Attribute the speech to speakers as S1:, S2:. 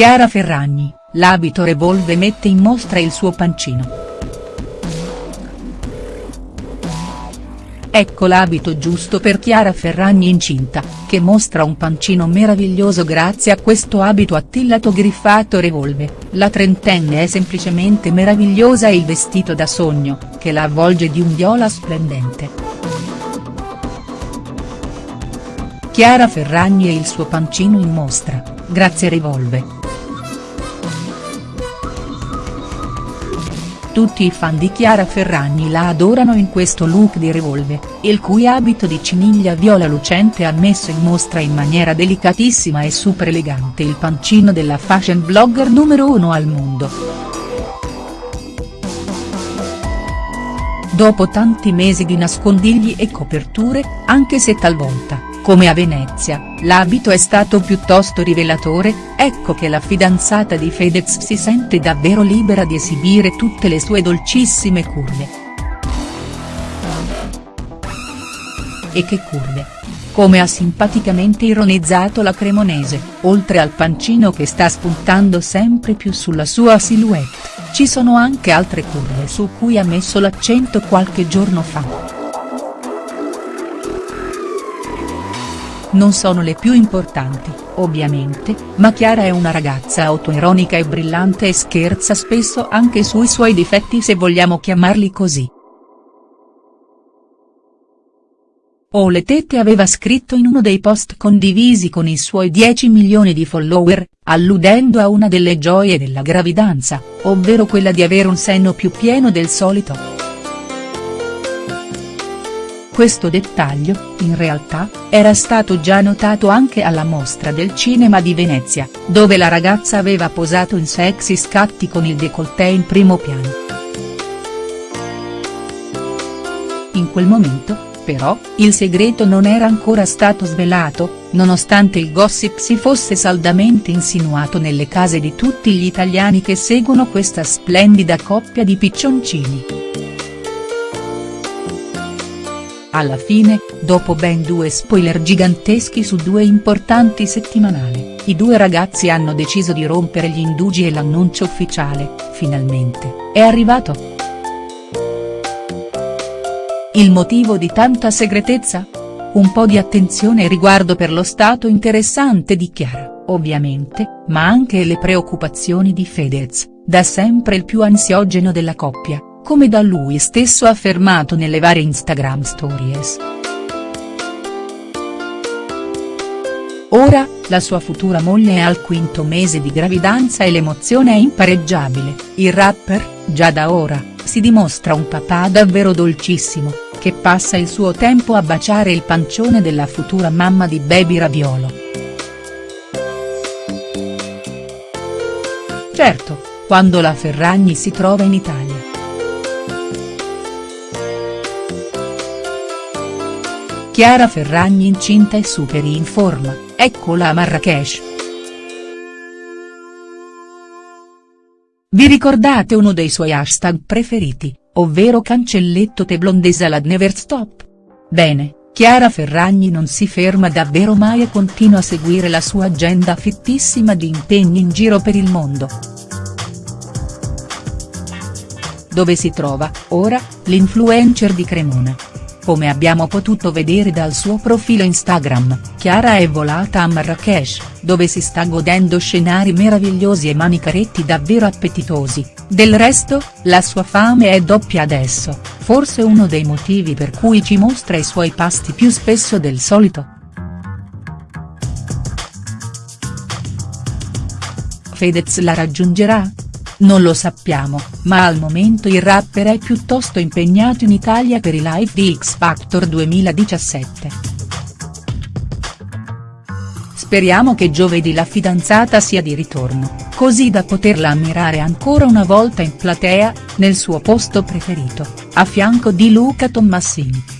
S1: Chiara Ferragni, l'abito Revolve mette in mostra il suo pancino. Ecco l'abito giusto per Chiara Ferragni incinta, che mostra un pancino meraviglioso grazie a questo abito attillato griffato Revolve, la trentenne è semplicemente meravigliosa e il vestito da sogno, che la avvolge di un viola splendente. Chiara Ferragni e il suo pancino in mostra, grazie Revolve. Tutti i fan di Chiara Ferragni la adorano in questo look di Revolve, il cui abito di ciniglia viola lucente ha messo in mostra in maniera delicatissima e super elegante il pancino della fashion blogger numero uno al mondo. Dopo tanti mesi di nascondigli e coperture, anche se talvolta come a Venezia, l'abito è stato piuttosto rivelatore, ecco che la fidanzata di Fedez si sente davvero libera di esibire tutte le sue dolcissime curve. E che curve! Come ha simpaticamente ironizzato la cremonese, oltre al pancino che sta spuntando sempre più sulla sua silhouette, ci sono anche altre curve su cui ha messo l'accento qualche giorno fa. Non sono le più importanti, ovviamente, ma Chiara è una ragazza autoironica e brillante e scherza spesso anche sui suoi difetti se vogliamo chiamarli così. O le tette aveva scritto in uno dei post condivisi con i suoi 10 milioni di follower, alludendo a una delle gioie della gravidanza, ovvero quella di avere un seno più pieno del solito. Questo dettaglio, in realtà, era stato già notato anche alla Mostra del Cinema di Venezia, dove la ragazza aveva posato in sexy scatti con il décolleté in primo piano. In quel momento, però, il segreto non era ancora stato svelato, nonostante il gossip si fosse saldamente insinuato nelle case di tutti gli italiani che seguono questa splendida coppia di piccioncini. Alla fine, dopo ben due spoiler giganteschi su due importanti settimanali, i due ragazzi hanno deciso di rompere gli indugi e l'annuncio ufficiale, finalmente, è arrivato. Il motivo di tanta segretezza? Un po' di attenzione e riguardo per lo stato interessante di Chiara, ovviamente, ma anche le preoccupazioni di Fedez, da sempre il più ansiogeno della coppia come da lui stesso affermato nelle varie Instagram stories. Ora, la sua futura moglie è al quinto mese di gravidanza e l'emozione è impareggiabile, il rapper, già da ora, si dimostra un papà davvero dolcissimo, che passa il suo tempo a baciare il pancione della futura mamma di Baby Raviolo. Certo, quando la Ferragni si trova in Italia. Chiara Ferragni incinta e super in forma, eccola a Marrakesh. Vi ricordate uno dei suoi hashtag preferiti, ovvero cancelletto te blondesa la never stop? Bene, Chiara Ferragni non si ferma davvero mai e continua a seguire la sua agenda fittissima di impegni in giro per il mondo. Dove si trova, ora, l'influencer di Cremona, come abbiamo potuto vedere dal suo profilo Instagram, Chiara è volata a Marrakesh, dove si sta godendo scenari meravigliosi e manicaretti davvero appetitosi, del resto, la sua fame è doppia adesso, forse uno dei motivi per cui ci mostra i suoi pasti più spesso del solito. Fedez la raggiungerà?. Non lo sappiamo, ma al momento il rapper è piuttosto impegnato in Italia per i live di X Factor 2017. Speriamo che giovedì la fidanzata sia di ritorno, così da poterla ammirare ancora una volta in platea, nel suo posto preferito, a fianco di Luca Tommasini.